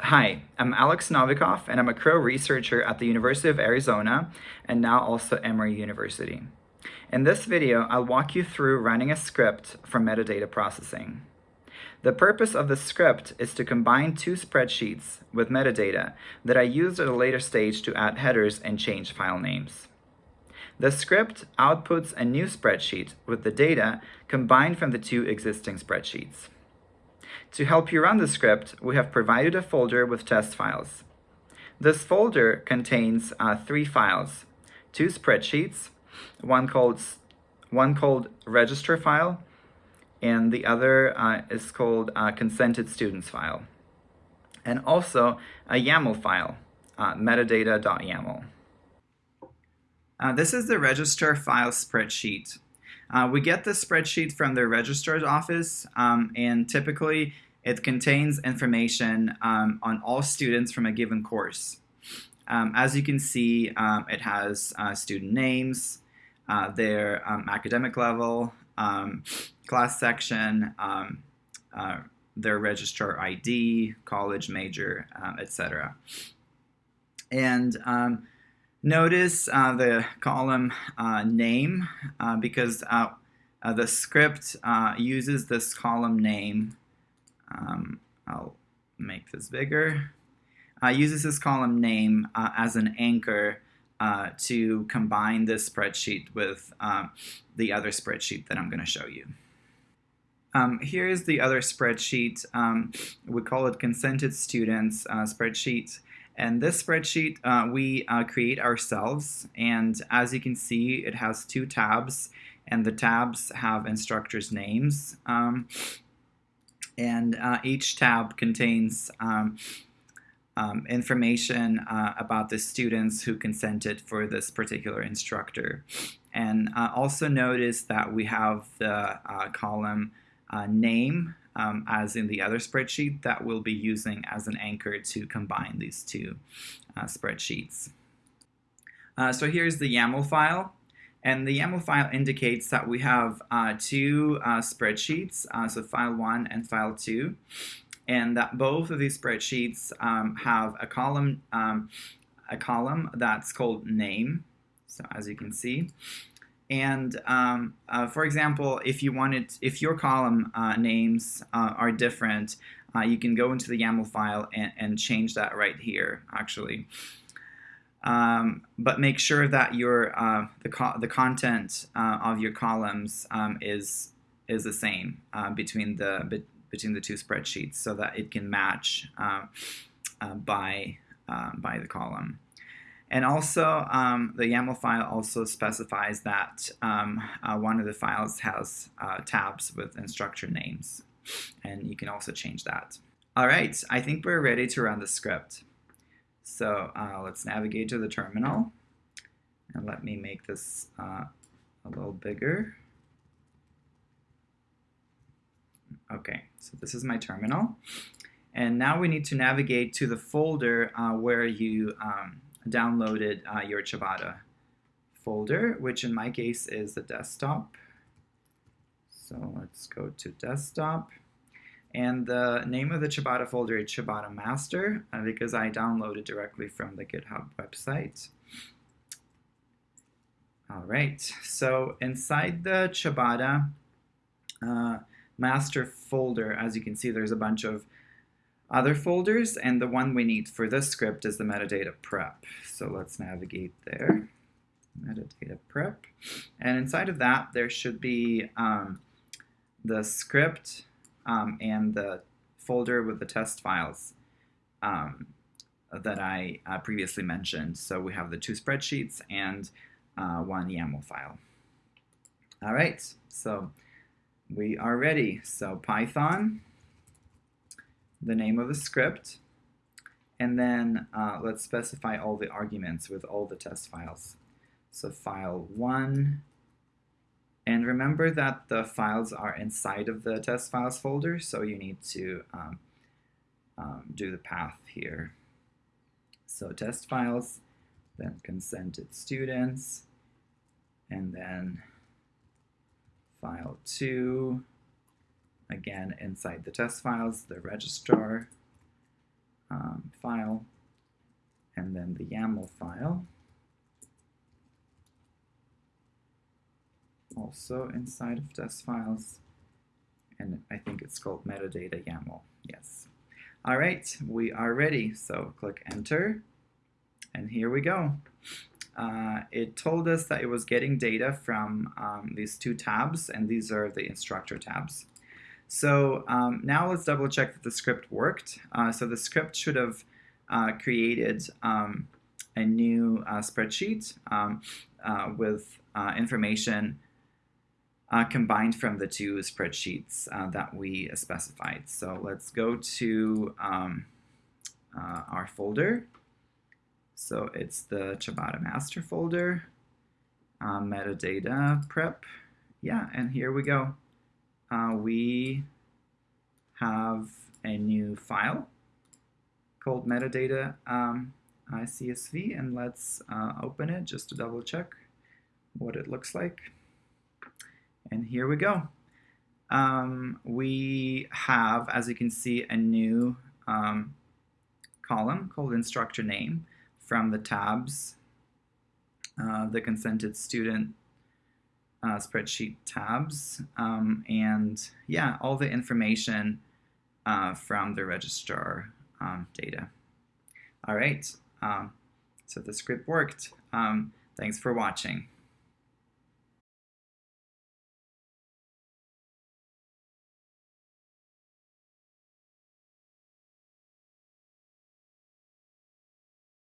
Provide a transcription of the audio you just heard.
Hi, I'm Alex Novikov, and I'm a Crow researcher at the University of Arizona and now also Emory University. In this video, I'll walk you through running a script for metadata processing. The purpose of the script is to combine two spreadsheets with metadata that I used at a later stage to add headers and change file names. The script outputs a new spreadsheet with the data combined from the two existing spreadsheets. To help you run the script, we have provided a folder with test files. This folder contains uh, three files, two spreadsheets, one called, one called register file, and the other uh, is called uh, consented students file. And also a YAML file, uh, metadata.yaml. Uh, this is the register file spreadsheet. Uh, we get the spreadsheet from the registrar's office, um, and typically it contains information um, on all students from a given course. Um, as you can see, um, it has uh, student names, uh, their um, academic level, um, class section, uh, their registrar ID, college major, etc. And Notice uh, the column uh, name uh, because uh, uh, the script uh, uses this column name. Um, I'll make this bigger. uses this column name as an anchor to combine this spreadsheet with the other spreadsheet that I'm going to show you. Um, here is the other spreadsheet. Um, we call it consented students spreadsheet. And this spreadsheet uh, we uh, create ourselves. And as you can see, it has two tabs. And the tabs have instructors' names. Um, and uh, each tab contains um, um, information uh, about the students who consented for this particular instructor. And uh, also notice that we have the uh, column name um, as in the other spreadsheet that we'll be using as an anchor to combine these two uh, spreadsheets. Uh, so here's the YAML file. And the YAML file indicates that we have uh, two uh, spreadsheets, uh, so file 1 and file 2, and that both of these spreadsheets um, have a column, um, a column that's called name, so as you can see, and um, uh, for example, if you wanted, if your column uh, names uh, are different, uh, you can go into the YAML file and, and change that right here, actually. Um, but make sure that your uh, the co the content uh, of your columns um, is is the same between the be between the two spreadsheets, so that it can match by by the column. And also, um, the YAML file also specifies that um, uh, one of the files has uh, tabs with instructor names. And you can also change that. All right, I think we're ready to run the script. So uh, let's navigate to the terminal. And let me make this uh, a little bigger. Okay, so this is my terminal. And now we need to navigate to the folder uh, where you um, downloaded uh, your Ciabatta folder, which in my case is the desktop. So let's go to desktop. And the name of the Ciabatta folder is Ciabatta Master uh, because I downloaded directly from the GitHub website. All right, so inside the Ciabatta uh, master folder, as you can see, there's a bunch of other folders, and the one we need for this script is the metadata prep. So let's navigate there, metadata prep. And inside of that, there should be um, the script um, and the folder with the test files um, that I uh, previously mentioned. So we have the two spreadsheets and uh, one YAML file. All right, so we are ready. So Python the name of the script, and then uh, let's specify all the arguments with all the test files. So file 1, and remember that the files are inside of the test files folder, so you need to um, um, do the path here. So test files, then consented students, and then file 2, Again, inside the test files, the registrar, um, file and then the YAML file. Also inside of test files, and I think it's called metadata YAML. Yes. All right, we are ready. So click enter, and here we go. Uh, it told us that it was getting data from um, these two tabs, and these are the instructor tabs. So um, now let's double check that the script worked. Uh, so the script should have uh, created um, a new uh, spreadsheet um, uh, with uh, information uh, combined from the two spreadsheets that we specified. So let's go to um, our folder so it's the Ciabatta master folder, metadata prep. Yeah, and here we go. We have a new file called metadata um, CSV, and let's uh, open it just to double check what it looks like. And here we go. Um, we have, as you can see, a new um, column called instructor name from the tabs, uh, the consented student uh, spreadsheet tabs, um, and yeah, all the information uh, from the registrar um, data. All right, um, so the script worked. Um, thanks for watching.